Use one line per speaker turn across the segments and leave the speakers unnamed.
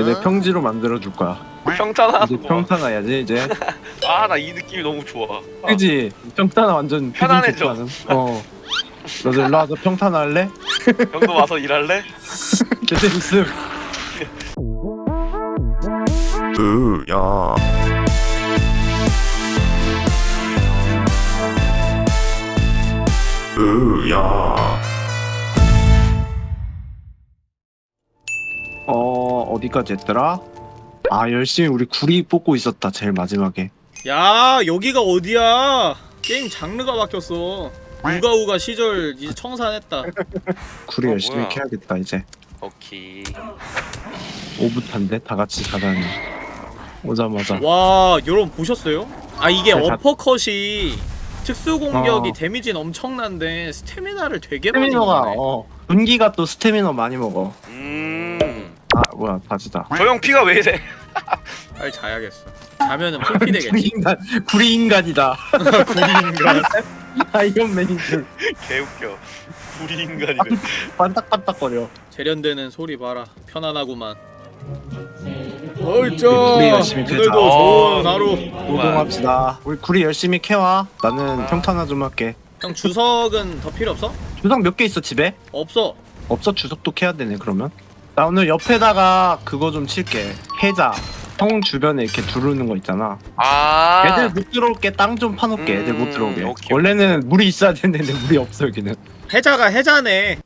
이제
어?
평지로 만들어 줄 거야.
평탄하는
이제
거.
평탄화야지 이제.
아 나 이 느낌이 너무 좋아.
그지? 평탄화 완전
편안해져.
어. 너도 일로 와서 평탄화 할래?
형도 와서 일할래?
있음.
으야 으야
어 어디까지 했더라? 아 열심히 우리 구리 뽑고 있었다 제일 마지막에.
야 여기가 어디야 게임 장르가 바뀌었어 우가우가 시절 이제 청산했다
구리
어,
열심히
뭐야.
캐야겠다 이제.
오케이.
오붓한데 다 같이 가다니. 오자마자.
와 여러분 보셨어요? 아 이게
네, 다-
어퍼컷이 특수 공격이
어.
데미지는 엄청난데 스태미나를 되게 많이
스태미너가
먹네
어 분기가 또 스태미너 많이 먹어.
음.
아 뭐야 바지다.
저형 피가 왜 이래?
빨리 자야겠어 자면은 풀피
구리
되겠지
인간 구리 인간이다.
구리인가
아이언맨인 줄
개웃겨. 우리 인간이래.
반딱반딱거려.
재련되는 소리 봐라 편안하구만
우리
어이짜
열심히 캐자.
오늘도 좋은 하루
노동합시다. 우리 구리 열심히 캐와. 나는
아.
평탄화 좀 할게.
형 주석은 더 필요 없어?
주석 몇 개 있어 집에?
없어
없어 주석도 캐야 되네 그러면. 나 오늘 옆에다가 그거 좀 칠게. 해자. 형 주변에 이렇게 두르는 거 있잖아.
아.
애들 못 들어올게 땅 좀 파놓게 애들 못
음,
들어오게.
오케이,
원래는 물이 있어야 되는데 물이 없어 여기는.
해자가 해자네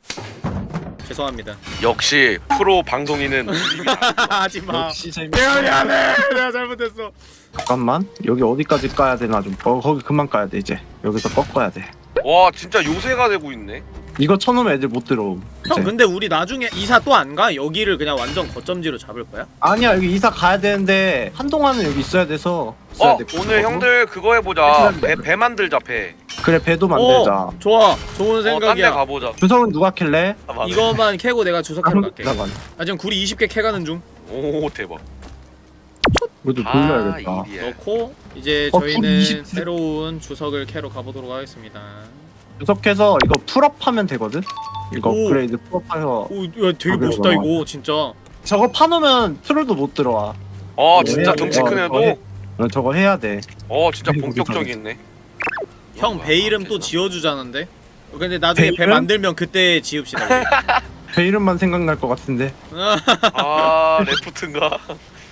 죄송합니다
역시 프로 방송인은
하지마
역시 재미.
내가 미안해 내가 잘못했어
잠깐만 여기 어디까지 까야 되나 좀. 어 거기 그만 까야 돼 이제. 여기서 꺾어야 돼.
와 진짜 요새가 되고 있네.
이거 쳐놓으면 애들 못 들어옴.
형. 근데 우리 나중에 이사 또 안 가? 여기를 그냥 완전 거점지로 잡을 거야?
아니야 여기 이사 가야 되는데 한동안은 여기 있어야 돼서. 있어야
어
돼.
오늘 형들 그거 해보자. 배, 배 만들자 배.
그래 배도 만들자.
어, 좋아 좋은
데
생각이야
가보자.
주석은 누가 캘래?
아.
이거만 캐고 내가 주석해로 갈게
나가.
나 지금 구리 20개 캐가는 중
오 대박.
그래도
아
돌려야겠다.
일이야.
넣고 이제
어,
저희는
구리 20.
새로운 주석을 캐러 가보도록 하겠습니다
주석해서 이거 풀업하면 되거든. 이거
오.
업그레이드 풀업해서
오 야, 되게
아,
멋있다? 이거 진짜
저거 파놓으면 트롤도 못 들어와.
어
네,
진짜
네,
덩치
어,
큰
어,
애도.
어, 저거 해야 돼.
어 진짜 본격적이네.
형 배 이름 또 지어주자는데 근데 나중에
배
배
이름?
만들면 그때 지읍시다.
제 이름만 생각날 것 같은데.
아 레프트인가?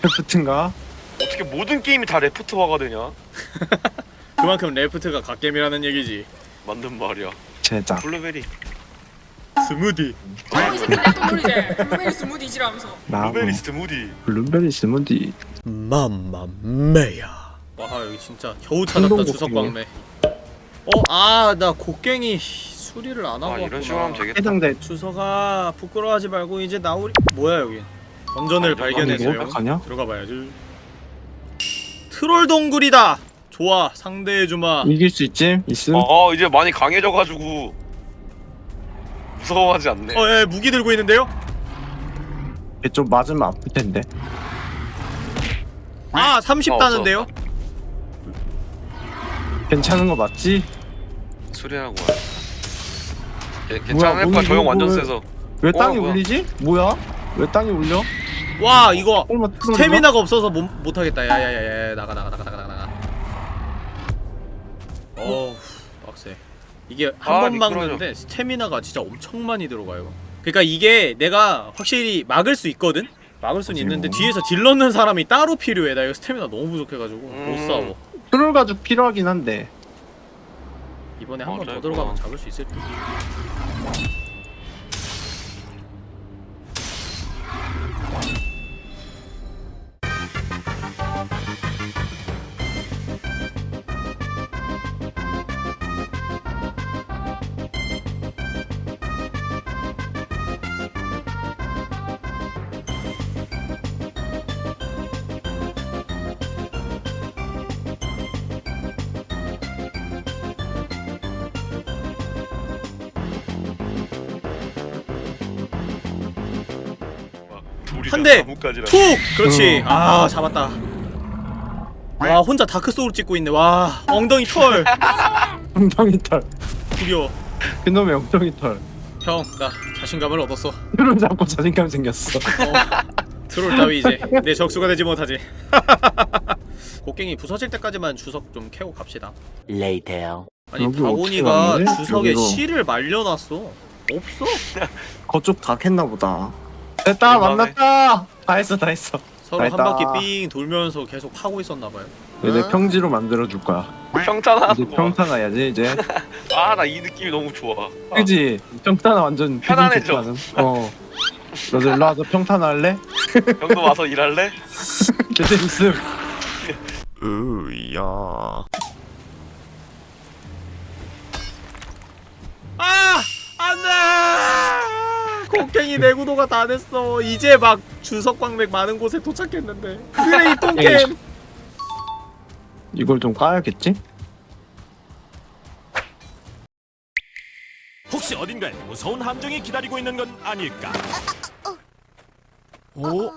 레프트인가?
어떻게 모든 게임이 다 레프트화가 되냐?
그만큼 레프트가 갓겜이라는 얘기지
맞는 말이야.
제작.
블루베리.
스무디
여기서 그랬던 노리제 블루베리 스무디지라면서
나
블루베리 스무디.
블루베리 스무디.
맘마메야 와 여기 진짜 겨우 찾았다 주석. 광매 어 아 나 곡괭이 수리를 안 하고
아 이런 식으로 하면 되겠다.
해당돼.
주석아 부끄러워하지 말고 이제 나오리 뭐야 여기 던전을
아,
발견했어요
이거 어떡하냐?
들어가 봐야지 트롤 동굴이다 좋아 상대해주마
이길 수 있지? 있음?
어 이제 많이 강해져가지고 무서워하지 않네.
어예 무기 들고 있는데요?
얘좀 맞으면 아플 텐데.
아 30
어,
다는데요?
괜찮은 거 맞지?
수리하고 와. 걔- 괜찮을 거야. 저형
뭐,
완전
뭐,
세서.
왜
어,
땅이
뭐야?
울리지? 뭐야? 왜 땅이 울려?
와 이거
얼마 트롤인가?
스태미나가 없어서 못, 못하겠다 야야야야 나가 나가 나가 나가 빡세 이게 한
아,
번. 막는데 스태미나가 진짜 엄청 많이 들어가요 그러니까 이게 내가 확실히 막을 수 있거든? 막을 수는
그치,
있는데
뭐.
뒤에서 딜 넣는 사람이 따로 필요해 나 이거 스태미나 너무 부족해가지고 못
음.
싸워
트롤 가죽 필요하긴 한데.
이번에 한 번 더 들어가면. 잡을 수 있을 듯 한 대!
나무까지라.
툭! 그렇지
음.
아 잡았다 와 혼자 다크소울 찍고 있네 와 엉덩이 털
엉덩이 털.
구려
그놈의 엉덩이 털.
형나 자신감을 얻었어
트롤 잡고 자신감 생겼어.
어, 트롤 따위 이제 내 적수가 되지 못하지 곡괭이 부서질 때까지만 주석 좀 캐고 갑시다
Later.
아니
가는데?
주석에
여기로.
실을 말려놨어 없어
거쪽 다 캤나 보다 됐다
이번에.
만났다 다 했어 다 했어
서로 한
알다.
바퀴 삥 돌면서 계속 파고 있었나봐요
이제 평지로 만들어 줄 거야
평탄하는
이제
거.
평탄해야지 이제
아 나 이 느낌이 너무 좋아.
그지 평탄화 완전 기분
편안해져.
어 너도 일로 와서 평탄화 할래?
형도 와서 일할래?
제대 있음
으야.
아! 안돼! 곡괭이 내 구도가 다 됐어 이제 막 주석광맥 많은 곳에 도착했는데 쓰레기 똥캠
이걸 좀 까야겠지?
혹시 어딘가에 무서운 함정이 기다리고 있는 건 아닐까? 오?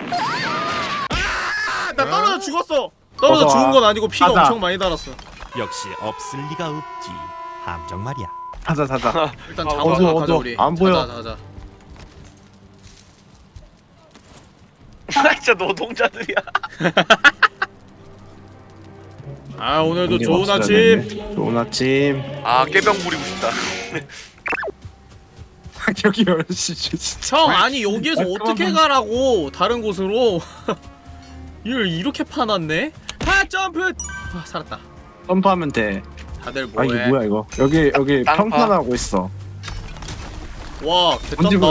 아, 나 떨어져 죽었어 떨어져. 죽은 건 아니고 피가
가자.
엄청 많이 달았어
역시 없을 리가 없지. 함정 말이야.
자자 자자
일단
아,
잡아서 가자. 우리
안 보여.
가자 가자
진짜 노동자들이야.
아 오늘도 좋은 아침.
좋은 아침
아 깨병 부리고 싶다.
여기 열시 진짜
형 아니 여기에서
아,
어떻게. 가라고 다른 곳으로 이걸 이렇게 파놨네? 아 점프! 아 살았다
점프하면 돼
다들
아 이게
뭐해
뭐야 이거 여기 여기
땅파.
평탄하고 있어
와 개쩐다.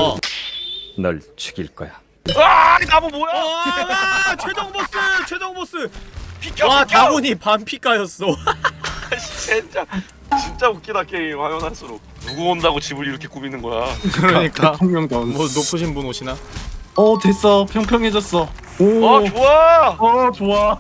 널 죽일 거야.
아 나무 뭐야?
와 최종 보스 최종 보스.
비켜
와
비켜.
다곤이 반피가였어.
진짜 진짜 웃기다 게임. 하면 할수록 누구 온다고 집을 이렇게 꾸미는 거야.
그러니까.
대통령다운
뭐 높으신 분 오시나?
어 됐어. 평평해졌어. 오.
어 좋아.
어 좋아.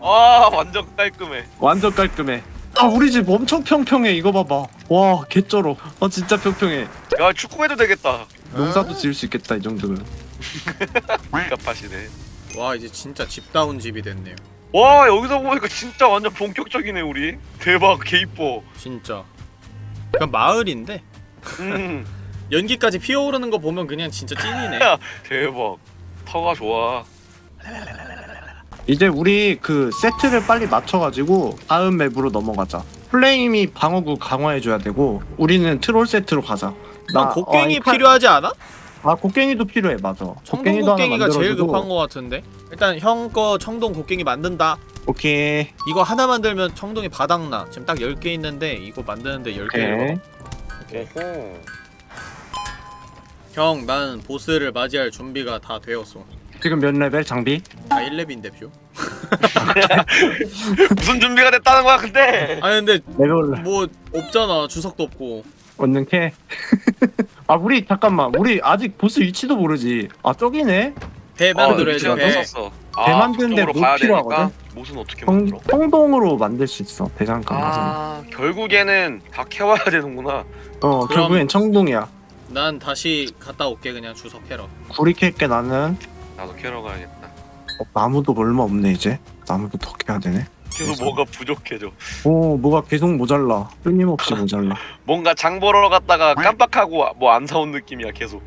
아 완전 깔끔해.
완전 깔끔해. 아 우리 집 엄청 평평해. 이거 봐봐. 와 개쩔어. 아 진짜 평평해.
야 축구해도 되겠다.
농사도 지을 수 있겠다 이 정도면
깝하시네.
와 이제 진짜 집다운 집이 됐네요
와 여기서 보니까 진짜 완전 본격적이네 우리. 대박 개 이뻐.
진짜 그냥 마을인데
음
연기까지 피어오르는 거 보면 그냥 진짜 찐이네
대박. 터가 좋아.
이제 우리 그 세트를 빨리 맞춰가지고 다음 맵으로 넘어가자 플레임이 방어구 강화해줘야 되고 우리는 트롤 세트로 가자
난 곡괭이
어,
필요하지 않아?
아 곡괭이도 필요해 맞아
청동
곡괭이도 하나
곡괭이가 제일
만들어주고.
급한 거 같은데 일단 형 거 청동 곡괭이 만든다
오케이
이거 하나 만들면 청동이 바닥나 지금 딱 10개 있는데 이거 만드는데 10개를
오케이.
형, 난 보스를 맞이할 준비가 다 되었어.
지금 몇 레벨 장비?
아 1렙인데 뷰?
무슨 준비가 됐다는 거야 근데?
아니 근데
레벨
뭐 없잖아. 주석도 없고.
얻는 캐. 아 우리 잠깐만 우리 아직 보스 위치도 모르지. 아 저기네.
배 만들어야지
위치가
배.
떴었어.
배
아,
만드는데
그쪽으로
뭐 필요하거든?
못은 어떻게
성,
만들어?
성동으로 만들 수 있어 대장간 가서.
아 결국에는 다 캐와야 되는구나.
어 결국엔 청동이야.
난 다시 갔다 올게 그냥 주석 캐러.
구리 캘게 나는.
나도 캐러 가야겠다.
어, 나무도 얼마 없네 이제. 나무도 더 캐야 되네.
계속 뭐가 부족해져.
오 뭐가 계속 모자라. 끊임없이 모자라.
뭔가 장 보러 갔다가 깜빡하고 뭐 안 사온 느낌이야 계속.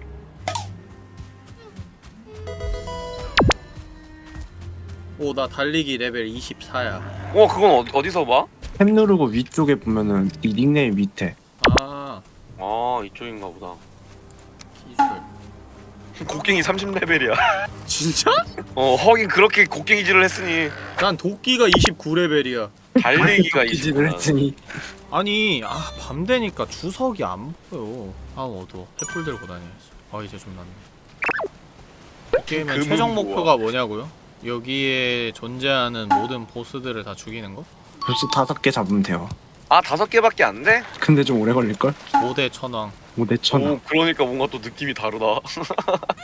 오 나 달리기 레벨 24야.
어 그건 어, 어디서 봐?
탭 누르고 위쪽에 보면은 이 닉네임 밑에.
아
아 이쪽인가 보다.
기술.
곡괭이 30레벨이야.
진짜?
어 허긴 그렇게 곡괭이질을 했으니
난 도끼가 29레벨이야.
달리기가
기질을
20.
했으니.
아니 아 밤 되니까 주석이 안 보여. 아 어두워. 횃불 들고 다녀야지. 아 이제 좀 낫네. 이 게임의 최종
뭐야?
목표가 뭐냐고요? 여기에 존재하는 모든 보스들을 다 죽이는 거?
벌써 다섯 개 잡으면 돼요.
아 다섯 개밖에 안 돼?
근데 좀 오래 걸릴 걸?
5대 천왕.
뭐 내천.
오 그러니까 뭔가 또 느낌이 다르다.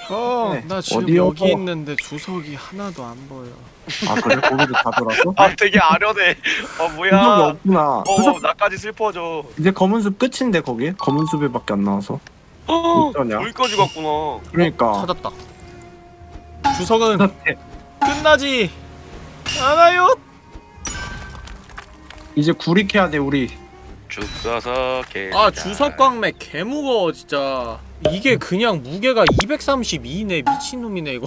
형,
네.
나 지금
어디요?
여기 있는데 주석이 하나도 안 보여.
아 그래 거기도 다 돌았어?
아 되게 아련해. 아
구석이
뭐야?
없구나.
어 나까지 슬퍼져.
이제 검은 숲 끝인데 거기? 검은 숲에밖에 안 나와서. 어쩌냐?
여기까지 갔구나.
그러니까
찾았다. 주석은 끝나지 않아요.
이제 구리 캐야 돼 우리.
죽 써서 개.
아 주석광맥 개 무거워 진짜. 이게 그냥 무게가 232네 미친놈이네 이거.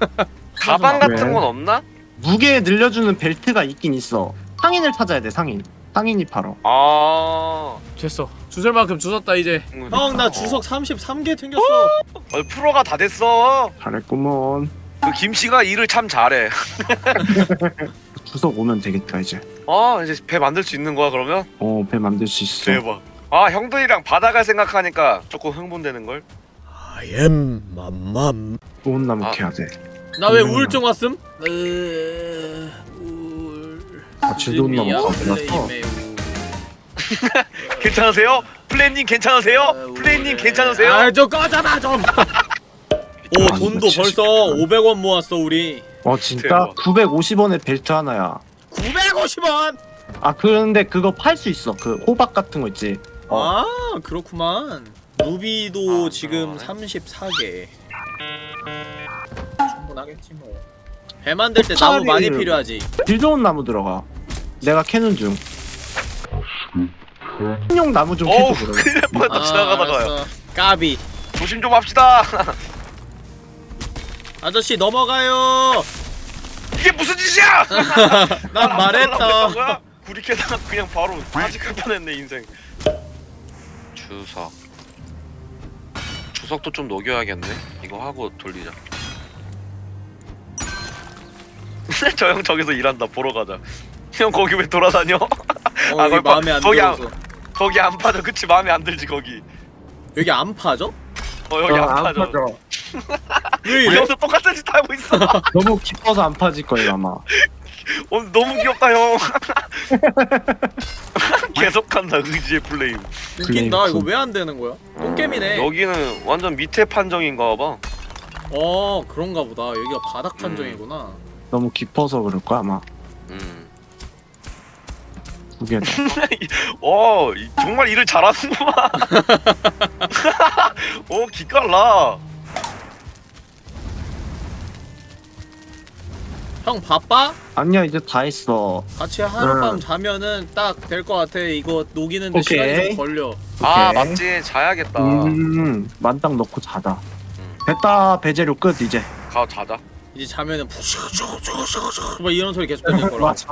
가방
왜?
같은 건 없나?
무게 늘려주는 벨트가 있긴 있어 상인을 찾아야 돼 상인 상인이 팔어
아
됐어 주설 만큼 주웠다 이제
음.
형나
어.
주석 33개 챙겼어
어, 프로가 다 됐어
잘했구먼
그 김씨가 일을 참 잘해
주석 오면 되겠다 이제
아 이제 배 만들 수 있는 거야 그러면?
어 배 만들 수 있어
대박 아 형들이랑 바다 갈 생각하니까 조금 흥분되는걸?
I am 맘맘
좋은 나무
아.
캐야 돼
나왜
음.
우울증 왔음? 으... 우울...
아, 봐.
플레임의 우울.
괜찮으세요? 플레임님 괜찮으세요? 플레임님 괜찮으세요?
아좀 꺼져라 좀 오
아,
돈도 벌써 500원 모았어 우리
어 진짜?
대박.
950원에 벨트 하나야.
950원!
아 그런데 그거 팔 수 있어. 그 호박 같은 거 있지? 어.
아 그렇구만. 루비도
아,
지금
그러네.
34개. 충분하겠지 뭐 배 만들 때 나무 많이 필요하지.
질 좋은 나무 들어가. 내가 캐는 중. 용 나무 좀
어우
캐줘 그러면.
큰일 날 뻔했다. 지나가다가요.
알았어. 까비.
조심 좀 합시다
아저씨 넘어가요.
이게 무슨 짓이야!
난 말했다
뭐야? 구리 캐다가 그냥 바로 사직할 뻔했네 인생. 주석. 주석도 좀 녹여야겠네? 이거 하고 돌리자. 저 형 저기서 일한다. 보러 가자. 형 거기 왜 돌아다녀?
어,
아, 거기
마음에 안
거기 안-
들어서.
거기 안 파져 그치 마음에 안 들지 거기.
여기 안 파죠?
어 여기 안 파져 왜우 리
이래?
형도 똑같은 짓 하고 있어.
너무 깊어서 안 파질 거예요 아마.
오늘 너무 귀엽다 형. 계속한다 의지의 플레임.
웃긴다. 이거
플레이크.
왜안 되는 거야? 똥개미네.
여기는 완전 밑에 판정인가 봐.
어 그런가 보다. 여기가 바닥 판정이구나.
너무 깊어서 그럴 거야 아마.
음.
두 개다
어 이- 정말 일을 잘하는구만. 어 기깔나
형 바빠?
아니야 이제 다 했어.
같이 하룻밤
응.
자면은 딱 될 것 같아. 이거 녹이는데
오케이.
시간이 좀 걸려.
아
오케이.
맞지 자야겠다.
음 만땅 넣고 자다
음.
됐다 배재료 끝 이제.
가 자자.
이제 자면은 막 이런 소리 계속 들릴 거라.
맞아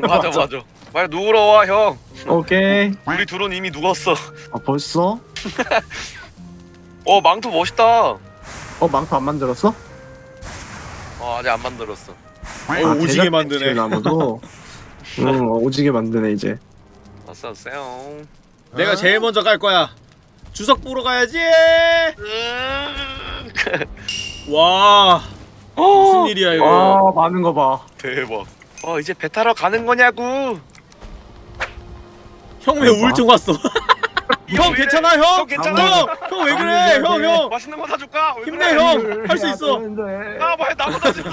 맞아. 맞아. 빨리 누우러 와형.
오케이.
우리 둘은 이미 누웠어.
아 벌써?
어 망토 멋있다.
어 망토 안 만들었어?
어 아직 안 만들었어
어, 오지게
제작
만드네.
배치의 나무도? 응 어, 오지게 만드네 이제.
왔어 왔어요.
내가 제일 먼저 갈 거야. 주석 보러 가야지! 와. 무슨 일이야 이거?
와 많은 거 봐.
대박. 어 이제 배 타러 가는 거냐고!
형 왜 우울증 왔어
형왜
괜찮아? 형?
형 괜찮아?
형왜 그래 형 형
맛있는 거 사줄까? 왜
힘내
그래?
형할 수 있어
아 뭐야 나보다 지금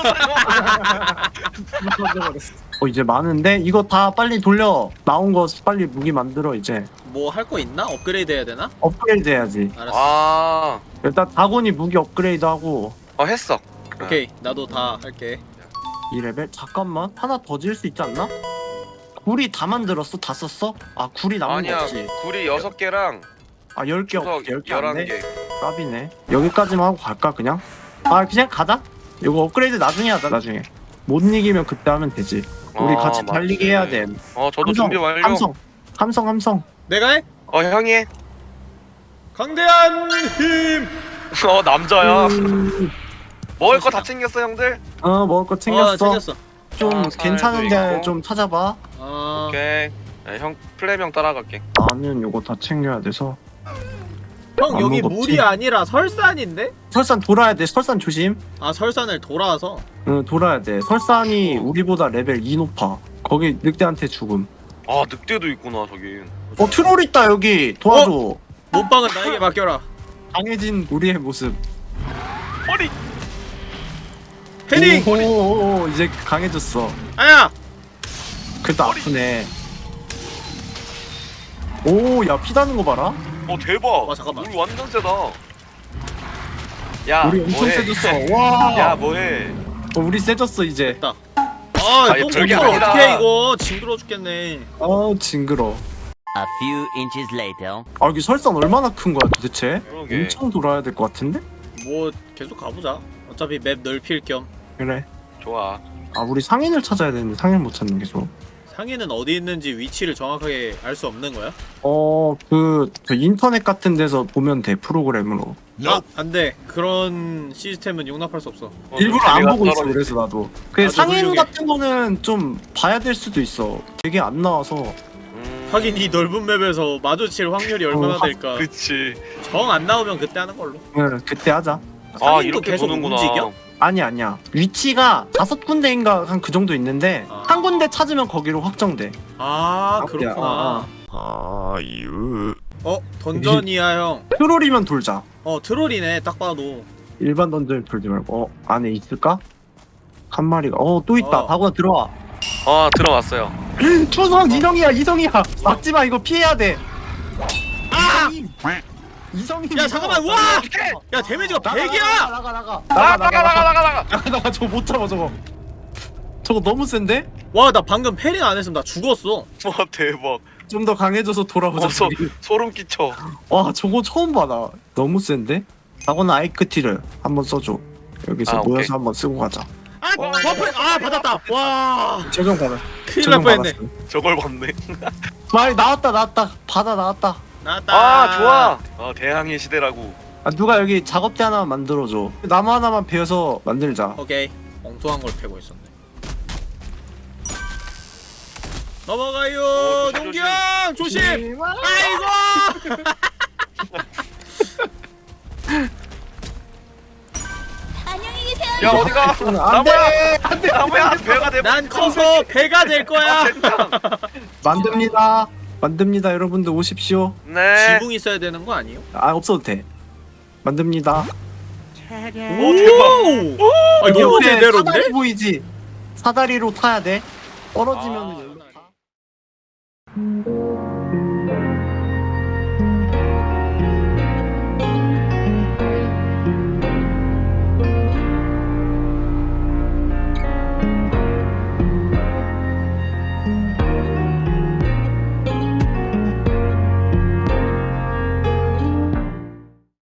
어 이제 많은데 이거 다 빨리 돌려 나온 거 빨리 무기 만들어 이제
뭐 할 거 있나? 업그레이드 해야 되나?
업그레이드 해야지
알았어
아,
일단 다곤이 무기 업그레이드 하고
어 했어.
오케이 나도 다 할게
이 레벨 잠깐만 하나 더 지을 수 있지 않나? 구리 다 만들었어? 다 썼어? 아 구리 남은 거
아니야,
없지
구리 여섯 개랑
아 10개 없
주석
10개
열한
안돼
개.
깝이네 여기까지만 하고 갈까 그냥? 아 그냥 가자 이거 업그레이드 나중에 하자 나중에 못 이기면 그때 하면 되지 우리
아,
같이
맞지.
달리기 해야 돼
어, 저도
함성,
준비 완료.
함성 함성 함성
내가 해?
어, 형이. 해.
강대한 힘
어, 남자야.
음,
먹을 거 다 챙겼어, 형들.
어 먹을 거
어,
챙겼어
챙겼어
좀
아, 살도
괜찮은데
있고.
좀 찾아봐
아
오케이. 네, 형 플레임 형 따라갈게.
나는 요거 다 챙겨야 돼서
형 여기 물이
없지.
아니라 설산인데?
설산 돌아야 돼 설산 조심
아 설산을 돌아서
응 돌아야 돼 설산이
어.
우리보다 레벨 2 높아 거기 늑대한테 죽음
아, 늑대도 있구나, 저기.
어 트롤 있다 여기 도와줘
몸빵은 나에게 맡겨라
강해진 우리의 모습
허리.
헤딩!
오 오오 이제 강해졌어
아야!
그래도 아프네 오야 피다는 거 봐라
어, 대박.
와, 잠깐만.
물 완전 세다. 야,
우리 엄청
뭐해?
세졌어 와
야, 뭐해?
어, 우리 세졌어 이제
아,
아니,
똥
별게 아니라.
어떻게 해 이거 징그러 죽겠네
아 징그러
A few inches later.
아 여기 설산 얼마나 큰 거야 도대체
그러게.
엄청 돌아야 될 것 같은데
뭐 계속 가보자 어차피 맵 넓힐 겸
그래
좋아.
아 우리 상인을 찾아야 되는데 상인 못 찾는 게 좋아
상인은 어디 있는지 위치를 정확하게 알 수 없는 거야?
어 그 그 인터넷 같은 데서 보면 돼 프로그램으로
아, 안 돼. 그런 시스템은 용납할 수 없어.
어,
일부러 안 보고 있어. 그래서 나도 그 상인
훌륭해.
같은 거는 좀 봐야 될 수도 있어 되게 안 나와서
음,
하긴 이 넓은 맵에서 마주칠 확률이 얼마나
어,
될까.
그치.
정 안 나오면 그때 하는 걸로.
응 그때 하자
아
상인도
이렇게
계속
보는구나.
움직여?
아니 아니야 위치가 다섯 군데인가 한 그 정도 있는데
아.
한 군데 찾으면 거기로 확정돼
아,
아.
그렇구나.
아,
아유
어, 던전이야, 형.
트롤이면 돌자
어, 트롤이네, 딱 봐도.
일반 던전 돌지 말고 어 안에 있을까? 한 마리가 어 또 있다
어.
다구나 들어와
아 들어왔어요.
초성 이성이야 이성이야 막지마 이거 피해야 돼 아! 이성이
야, 잠깐만, 우와! 야, 데미지가
나가,
100이야!
나가 나가 나가
나가 나가 나가 나가 나가.
저거 못 잡아 저거 저거 너무 센데?
와, 나 방금 parrying 안 했으면 나 죽었어.
와 대박.
좀 더 강해져서 돌아보자
어, 소. 소름 끼쳐.
와 저거 처음 봐 나 너무 센데? 다구나 아이크티르 한번 써줘 여기서
아, 오케이.
모여서 한번 쓰고 가자
아, buff! 아, 받았다! 와,
적용 받아
큰일 날 뻔했네.
저걸 봤네.
말 나왔다 나왔다 바다 나왔다
나왔다.
아 좋아. 어 대항해 시대라고.
아 누가 여기 작업대 하나만 만들어줘 나무 하나만 베어서 만들자
오케이. 엉뚱한 걸 패고 있었네. 넘어가요,
오, 조심,
농기 형! 조심! 아이고!
안녕히 계세요.
야 어디가?
안돼 안돼
나무야 배가 돼.
난 커서 배가 될 거야!
만듭니다 만듭니다 여러분들 오십시오
네.
지붕 있어야 되는 거 아니에요?
아 없어도 돼 만듭니다
오 대박.
아, 너무
옆에
제대로인데?
사다리 보이지? 사다리로 타야 돼 떨어지면
아.
은